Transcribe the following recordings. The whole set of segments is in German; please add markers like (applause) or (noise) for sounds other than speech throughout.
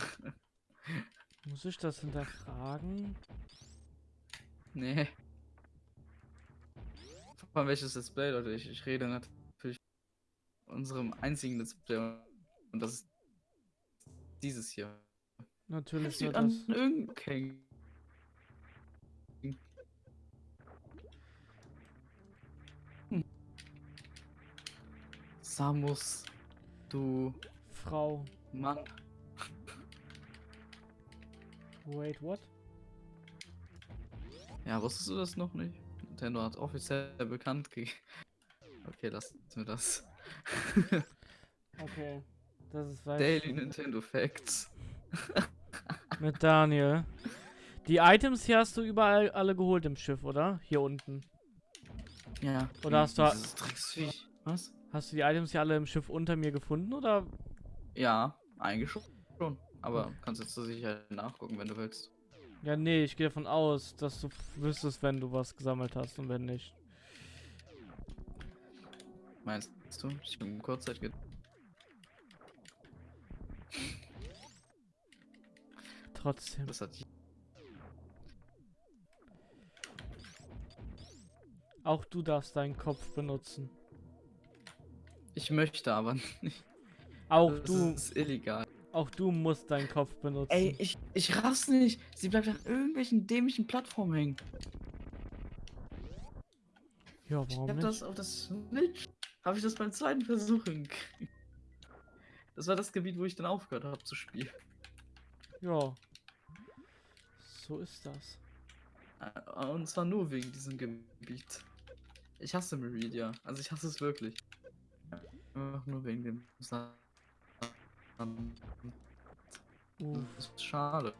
(laughs) Muss ich das hinterfragen? Nee. Von welches Let's Play, Leute? Ich, ich rede natürlich von unserem einzigen Let's Play. Und das ist dieses hier. Natürlich Sieht war an das. irgendein. Hm. Samus, du Frau. Mann. Wait, what? Ja, wusstest du das noch nicht? Nintendo hat offiziell bekannt gegeben. (laughs) Okay, lassen wir das. (laughs) Okay. Das ist weiß Daily Nintendo Facts. (laughs) mit Daniel. Die Items hier hast du überall alle geholt im Schiff, oder? Hier unten. Ja. Oder hast du- Dieses Drecksviech. Was? Hast du die Items hier alle im Schiff unter mir gefunden, oder? Ja, eigentlich schon. Aber kannst jetzt zur Sicherheit nachgucken, wenn du willst. Ja, nee, ich gehe davon aus, dass du wüsstest, wenn du was gesammelt hast und wenn nicht. Meinst du? Ich bin Kurzzeit ge Trotzdem. Das hat Auch du darfst deinen Kopf benutzen. Ich möchte aber nicht. Auch Das du, ist illegal. Auch du musst deinen Kopf benutzen. Ey, ich, ich raff's nicht. Sie bleibt an irgendwelchen dämlichen Plattformen hängen. ja, Ich warum hab nicht? das auf das Switch. Habe ich das beim zweiten Versuch hingekriegt. Das war das Gebiet, wo ich dann aufgehört habe zu spielen. Ja. So ist das. Äh, Und zwar nur wegen diesem Gebiet. Ich hasse Meridia. Also ich hasse es wirklich. Einfach nur wegen dem Sand. Uh, Das ist schade.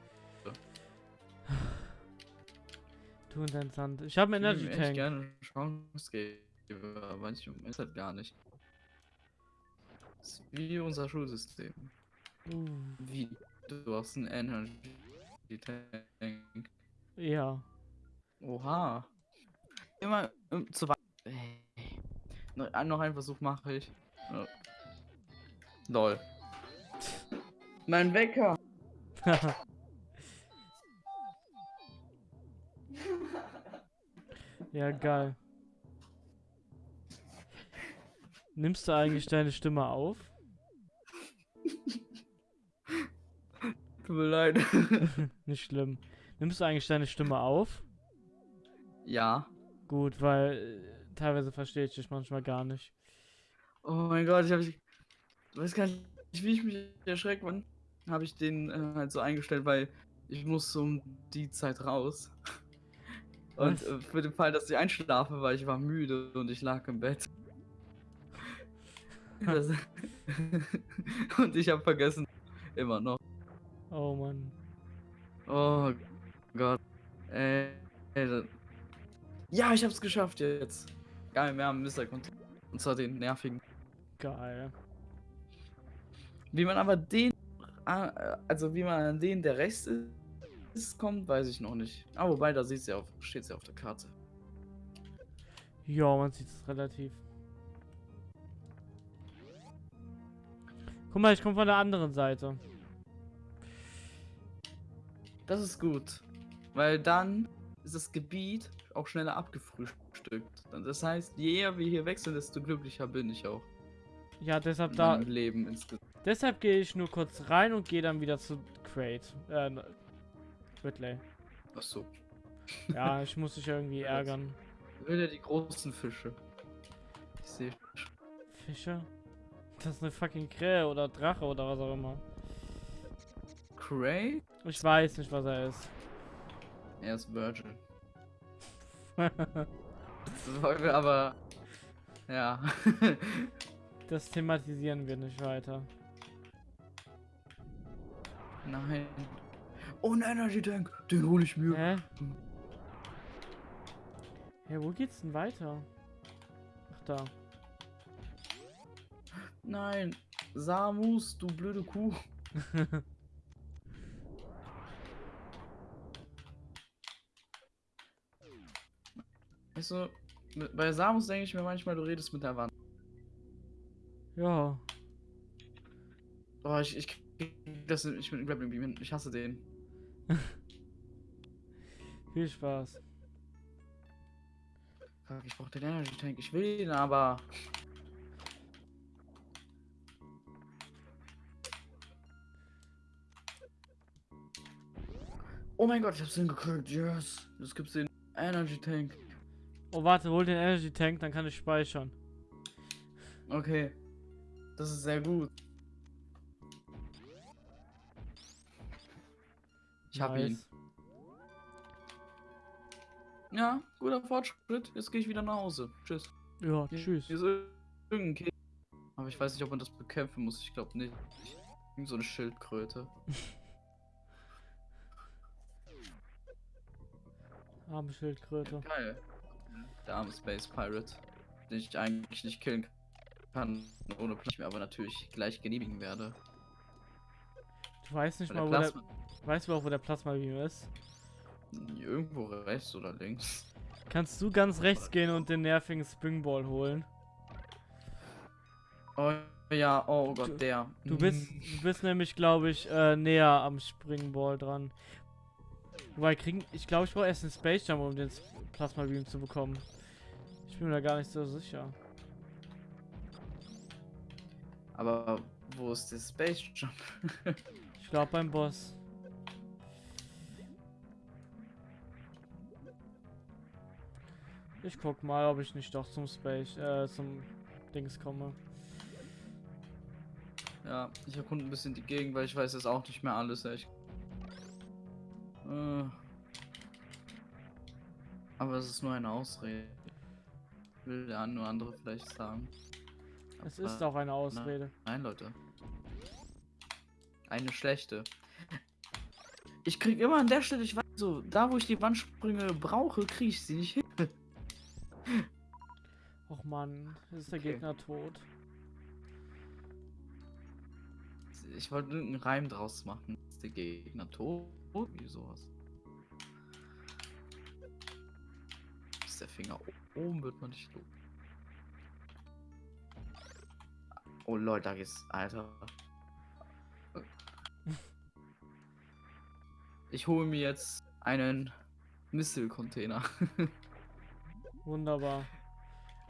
du und dein Sand. Ich habe einen Ich Energy Tank. gerne eine Chance geben, aber manchmal ist halt gar nicht. Das ist wie unser Schulsystem. Uh, Wie? Du hast einen Energy Tank. ja. Oha. Immer ähm, zu weit. Ey. Noch, ein- noch einen Versuch mache ich. Ja. Lol. Mein Wecker. (laughs) ja, geil. Nimmst du eigentlich deine Stimme auf? Tut mir leid. (laughs) Nicht schlimm. Nimmst du eigentlich deine Stimme auf? ja. Gut, weil äh, teilweise verstehe ich dich manchmal gar nicht. Oh mein Gott, ich habe ich weiß gar nicht, wie ich mich erschreckt, wann habe ich den äh, halt so eingestellt, weil ich muss um die Zeit raus. (laughs) Und äh, für den Fall, dass ich einschlafe, weil ich war müde und ich lag im Bett. Das, (laughs) und ich habe vergessen, immer noch. Oh Mann. Oh Gott. Ey, ey, ja, ich hab's geschafft jetzt. Geil, wir haben Mr. Control. Und zwar den nervigen. Geil. Wie man aber den, also wie man an den, der rechts ist, kommt, weiß ich noch nicht. Ah, wobei, da sieht's ja auf, steht's ja auf der Karte. Ja, man sieht es relativ. Guck mal, ich komme von der anderen Seite. Das ist gut. Weil dann ist das Gebiet auch schneller abgefrühstückt. Das heißt, je eher wir hier wechseln, desto glücklicher bin ich auch. Ja, deshalb da. Leben insgesamt. Deshalb gehe ich nur kurz rein und gehe dann wieder zu Crate. Äh, ne- Whitley. Achso. Ja, ich muss dich irgendwie (laughs) ärgern. Wieder die großen Fische. Ich sehe. Fische? Das ist eine fucking Krähe oder Drache oder was auch immer. Cray? Ich weiß nicht, was er ist. Er ist Virgin. (laughs) Das wir aber. Ja. (laughs) das thematisieren wir nicht weiter. Nein. Oh, ein Energy Tank. Den hole ich mir. Hä? Ja, wo geht's denn weiter? Ach da. Nein. Samus, du blöde Kuh. (laughs) Weißt du, mit- bei Samus denke ich mir manchmal, du redest mit der Wand. ja. Oh, ich, ich das nicht mit dem Grappling Beam hin. Ich hasse den. (laughs) Viel Spaß. Ich brauch den Energy Tank. Ich will ihn aber. Oh mein Gott, ich hab's hingekriegt. Yes. Jetzt gibt's den Energy Tank. Oh, warte, hol den Energy Tank, dann kann ich speichern. Okay. Das ist sehr gut. Ich hab ihn. Nice. Ja, guter Fortschritt. Jetzt gehe ich wieder nach Hause. Tschüss. Ja, tschüss. Hier ist ir- irgendein Kind. Aber ich weiß nicht, ob man das bekämpfen muss. Ich glaube nicht. Irgend so eine Schildkröte. (laughs) Arme Schildkröte. Geil. Der arme Space Pirate. Den ich eigentlich nicht killen kann. Ohne Plan, ich mir aber natürlich gleich genehmigen werde. Du weißt nicht Weil mal, wo der, weißt du auch, wo der Plasma Beam ist? irgendwo rechts oder links. Kannst du ganz rechts gehen und den nervigen Springball holen? Oh ja, oh Gott, der. Du bist, du bist nämlich, glaube ich, äh, näher am Springball dran. Wobei, kriegen, ich glaube, ich brauche erst einen Space Jump, um den Plasma Beam zu bekommen. Ich bin mir da gar nicht so sicher. Aber wo ist der Space Jump? (laughs) Ich glaube beim Boss. Ich guck mal, ob ich nicht doch zum Space, äh, zum Dings komme. Ja, ich erkunde ein bisschen die Gegend, weil ich weiß jetzt auch nicht mehr alles, echt. Äh. Aber es ist nur eine Ausrede. Will der eine oder andere vielleicht sagen. Es Aber ist auch eine Ausrede. Nein, Leute. Eine schlechte. Ich krieg immer an der Stelle, ich weiß so, da wo ich die Wandsprünge brauche, kriege ich sie nicht hin. Och man, ist der Okay. Gegner tot. Ich wollte irgendeinen Reim draus machen. Ist der Gegner tot? Wie sowas. Ist der Finger oben, wird man nicht los. Oh Leute, da geht's. Alter. Ich hole mir jetzt einen Missile-Container. (laughs) Wunderbar.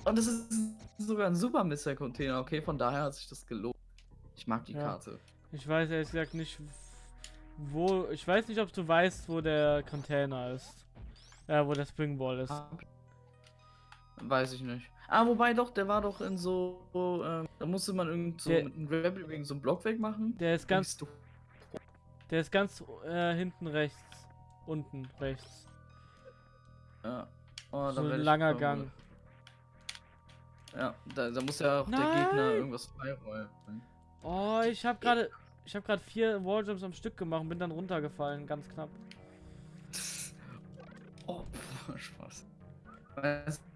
Und es ist sogar ein super Missile-Container, okay? Von daher hat sich das gelohnt. Ich mag die Ja. Karte. Ich weiß ehrlich gesagt nicht, wo. Ich weiß nicht, ob du weißt, wo der Container ist. Ja, wo der Springball ist. Ah, Weiß ich nicht. Ah, wobei doch, der war doch in so, ähm, da musste man irgend so Der- mit einem Grappling wegen so einem Block wegmachen. Der ist ganz, der ist ganz äh, hinten rechts. Unten rechts. Ja. Oh, So ein ich langer verwirrt. Gang. Ja, da, da muss ja auch der Nein! Gegner irgendwas freiräumen. Oh, ich habe gerade, ich habe gerade vier Walljumps am Stück gemacht und bin dann runtergefallen, ganz knapp. (laughs) Oh, Spaß.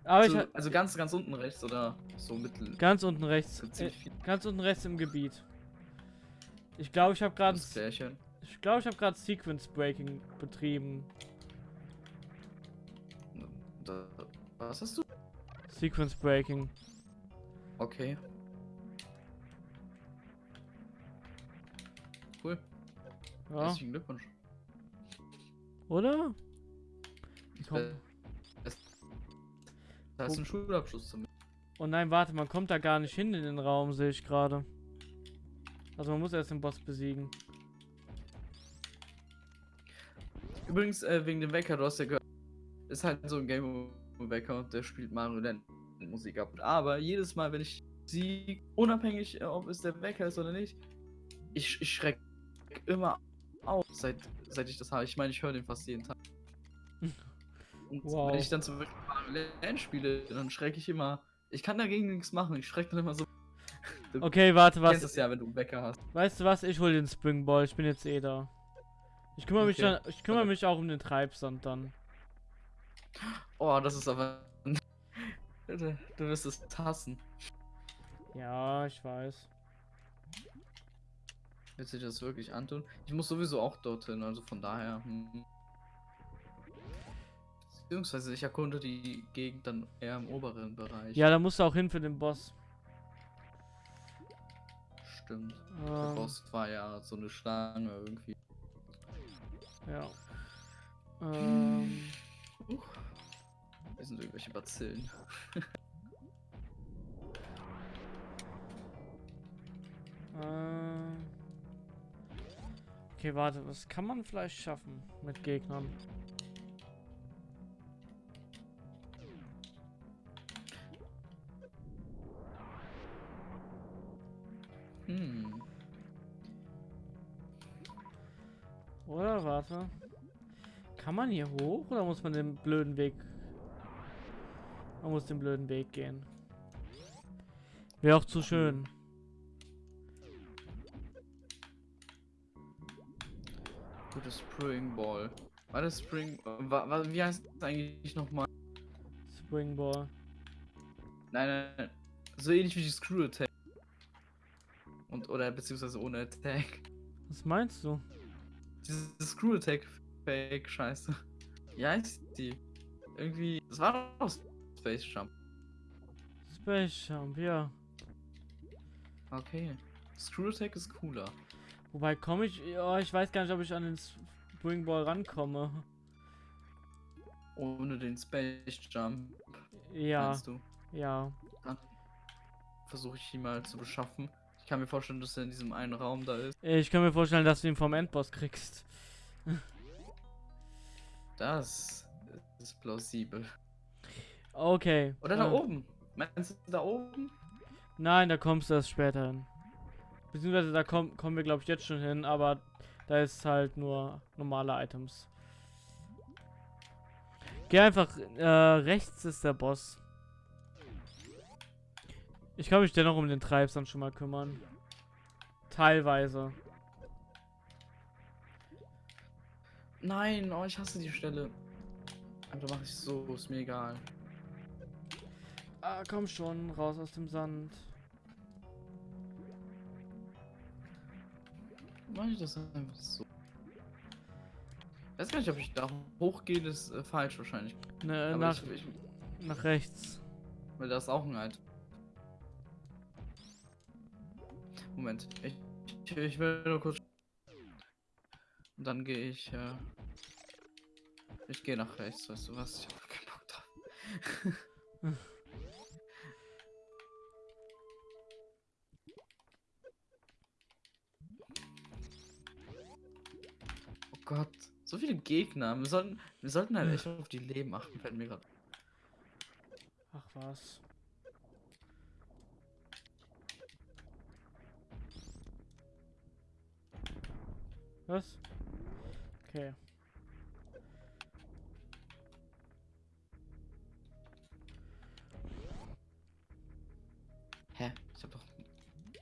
Aber ich du, ha- also ganz, ganz unten rechts oder so mittel. ganz unten rechts, äh, ganz unten rechts im Gebiet. Ich glaube, ich habe gerade, ich glaube, ich habe gerade Sequence Breaking betrieben. Was hast du? Sequence Breaking. Okay. Cool. Ja, Herzlichen Glückwunsch. oder? Wär- das- Da ist ein Schulabschluss zum. Oh nein, warte, man kommt da gar nicht hin in den Raum, sehe ich gerade. Also man muss erst den Boss besiegen. Übrigens, äh, wegen dem Wecker, du hast ja gehört, ist halt so ein Game Wecker der spielt Mario Land Musik ab. Aber jedes Mal, wenn ich sie, unabhängig, äh, ob es der Wecker ist oder nicht, ich, ich schreck immer auf, seit, seit ich das habe. Ich meine, ich höre den fast jeden Tag. (laughs) Und Wow. wenn ich dann zum Beispiel Mario Land spiele, dann schrecke ich immer. Ich kann dagegen nichts machen, ich schrecke dann immer so. Du (laughs) Okay, warte, kennst was? es ja, wenn du einen Wecker hast. Weißt du was? Ich hol den Springball. Ich bin jetzt eh da. Ich kümmere mich Okay. dann, ich kümmere mich auch um den Treibsand dann. Oh, das ist aber. (laughs) du, wirst es hassen. Ja, ich weiß. Willst du dir das wirklich antun? Ich muss sowieso auch dorthin, also von daher. Hm. Beziehungsweise ich erkunde die Gegend dann eher im oberen Bereich. Ja, da musst du auch hin für den Boss. stimmt. Der Ähm, Boss war ja so eine Schlange irgendwie. ja. Ähm, Huch. Hier sind irgendwelche Bazillen. (laughs) äh, okay, warte, was kann man vielleicht schaffen mit Gegnern? Hm. Oder warte. Kann man hier hoch oder muss man den blöden Weg? Man muss den blöden Weg gehen. Wäre auch zu schön. Gutes Spring Ball. War das Spring. War, war, wie heißt das eigentlich nochmal? Springball. Nein, nein, nein. So ähnlich wie die Screw Attack. Und, oder beziehungsweise ohne Attack. Was meinst du? Diese Screw Attack Fake Scheiße. Wie heißt die? Irgendwie. Das war doch Space Jump. Space Jump, ja. Okay. Screw Attack ist cooler. Wobei komme ich. Ja, ich weiß gar nicht, ob ich an den Springball rankomme. Ohne den Space Jump. Ja, du? ja. Versuche ich ihn mal zu beschaffen. Ich kann mir vorstellen, dass er in diesem einen Raum da ist. Ich kann mir vorstellen, dass du ihn vom Endboss kriegst. (laughs) Das ist plausibel. Okay. Oder da äh, oben. Meinst du da oben? Nein, da kommst du erst später hin. Beziehungsweise da komm, kommen wir, glaube ich, jetzt schon hin, aber da ist halt nur normale Items. Geh einfach, äh, rechts ist der Boss. Ich kann mich dennoch um den Treibsand schon mal kümmern. Teilweise. Nein, oh, ich hasse die Stelle. Aber da mache ich so, ist mir egal. Ah, komm schon, raus aus dem Sand. Mache ich das einfach so. weiß gar nicht, ob ich da hochgehe, das ist äh, falsch wahrscheinlich. Ne, Aber nach, ich, ich, nach rechts. weil da ist auch ein Halt. Moment, ich, ich, ich will nur kurz. Und dann gehe ich. Äh, ich gehe nach rechts, weißt du was? Ich hab keinen Bock drauf. (laughs) Gott, so viele Gegner. Wir sollten, wir sollten halt echt auf die Leben achten, fällt mir gerade. Ach was. Was? Okay. Hä? Ich hab doch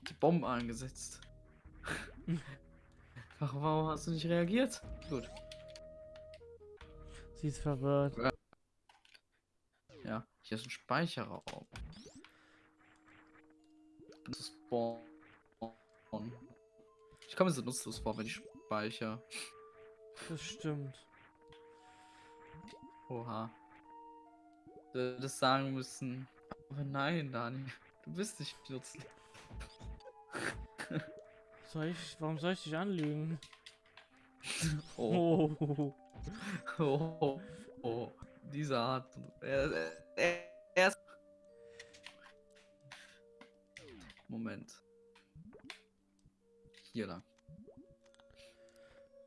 die Bombe angesetzt. (laughs) Ach, warum hast du nicht reagiert? Gut. Sie ist verwirrt. Ja, hier ist ein Speicherraum. Das ist Spawn. Ich komme mir so nutzlos vor, wenn ich speichere. Das stimmt. Oha. Du hättest sagen müssen. Aber nein, Dani. Du bist nicht nutzlos. Soll ich, warum soll ich dich anlügen? (laughs) Oh, Oh. oh, oh, oh. Diese Art. Er, er, er ist. Moment. Hier lang.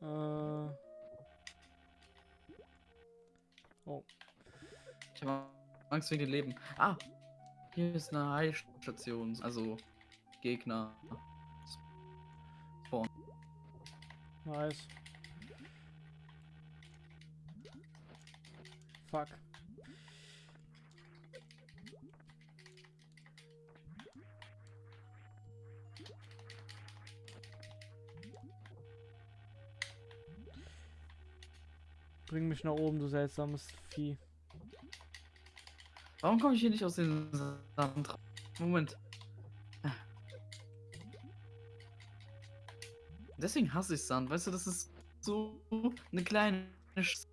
Äh, Ich habe Angst wegen dem Leben. Ah! Hier ist eine Heilstation. Also Gegner. Nice. Fuck. Bring mich nach oben, du seltsames Vieh. Warum komme ich hier nicht aus dem Sand? Moment. Deswegen hasse ich Sand. Weißt du, das ist so eine kleine. Sch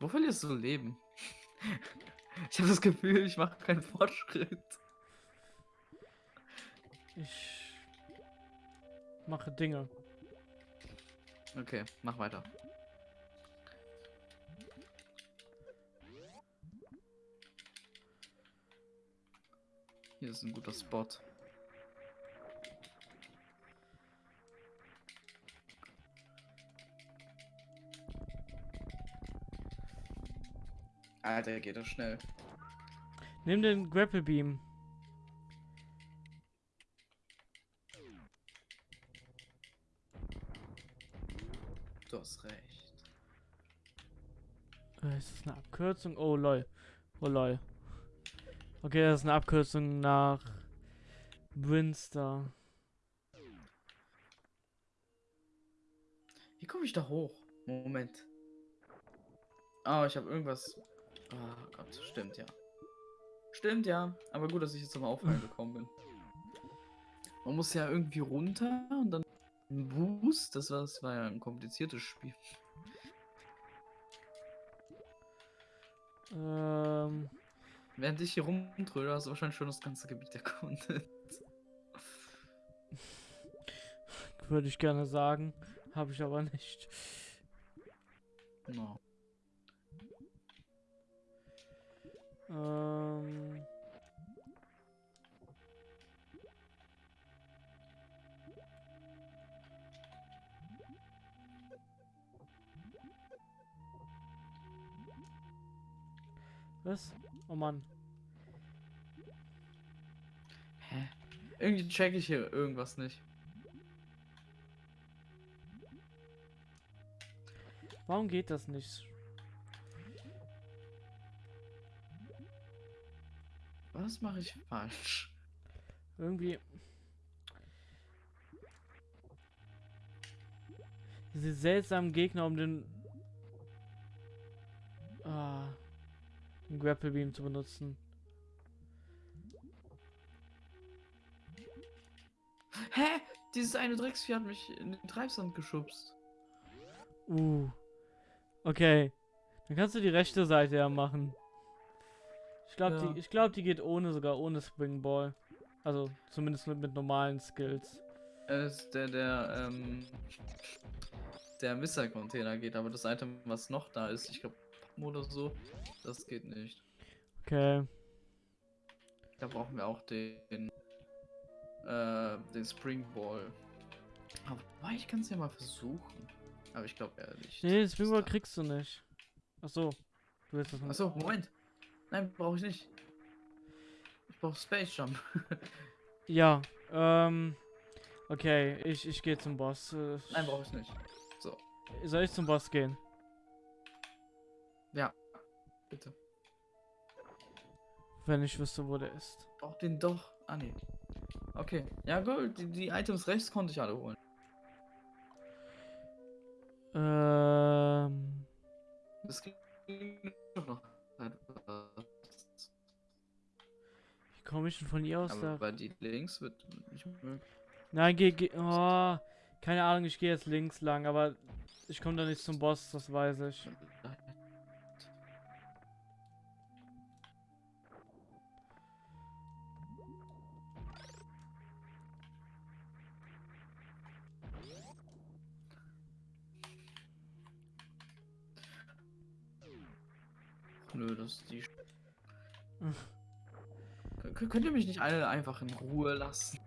Wo verlierst du Leben? (laughs) Ich habe das Gefühl, ich mache keinen Fortschritt. Ich mache Dinge. Okay, mach weiter. Hier ist ein guter Spot. Alter, geht das schnell. Nimm den Grapple Beam. Du hast recht. Äh, Ist das eine Abkürzung? Oh lol. Oh lol. Okay, das ist eine Abkürzung nach Brinster. Wie komme ich da hoch? Moment. Oh, ich habe irgendwas. Oh Gott, stimmt ja. Stimmt ja. Aber gut, dass ich jetzt zum Aufhören (laughs) gekommen bin. Man muss ja irgendwie runter und dann ein Boost. Das war, das war ja ein kompliziertes Spiel. Ähm, Während ich hier rumtröde, hast du wahrscheinlich schon das ganze Gebiet (laughs) erkundet. würde ich gerne sagen. Habe ich aber nicht. No. Ähm, was? Oh Mann. Hä? Irgendwie check ich hier irgendwas nicht. Warum geht das nicht? Was mache ich falsch? Irgendwie. Diese seltsamen Gegner, um den. Den Grapple Beam zu benutzen. Hä? Dieses eine Drecksvieh hat mich in den Treibsand geschubst. Uh. Okay. Dann kannst du die rechte Seite ja machen. Ich glaube, Ja. die, ich glaub, die geht ohne, sogar ohne Springball. Also zumindest mit, mit normalen Skills. Es ist der, der, ähm, der Missile-Container geht, aber das Item, was noch da ist, ich glaube, oder so, das geht nicht. Okay. Da brauchen wir auch den, äh, den Springball. Aber ich kann es ja mal versuchen. Aber ich glaube ehrlich. Nee, den Springball kriegst du nicht. Ach so. Du willst das Achso, Moment. Nein, brauche ich nicht. Ich brauche Space Jump. (laughs) Ja, ähm. Okay, ich, ich gehe zum Boss. Äh, Nein, brauche ich nicht. Soll ich zum Boss gehen? Bitte. Wenn ich wüsste, wo der ist. Brauch den doch. Ah, nee. Okay. Ja, gut. Die, die Items rechts konnte ich alle holen. Ähm. Das ging doch noch. etwas. Wie komme ich denn von ihr aus Aber da? bei die links wird nicht möglich. Nein, geh, geh. Oh, keine Ahnung, ich gehe jetzt links lang, aber ich komme da nicht zum Boss, das weiß ich. Nö, das ist die. Kön- Könnt ihr mich nicht alle einfach in Ruhe lassen?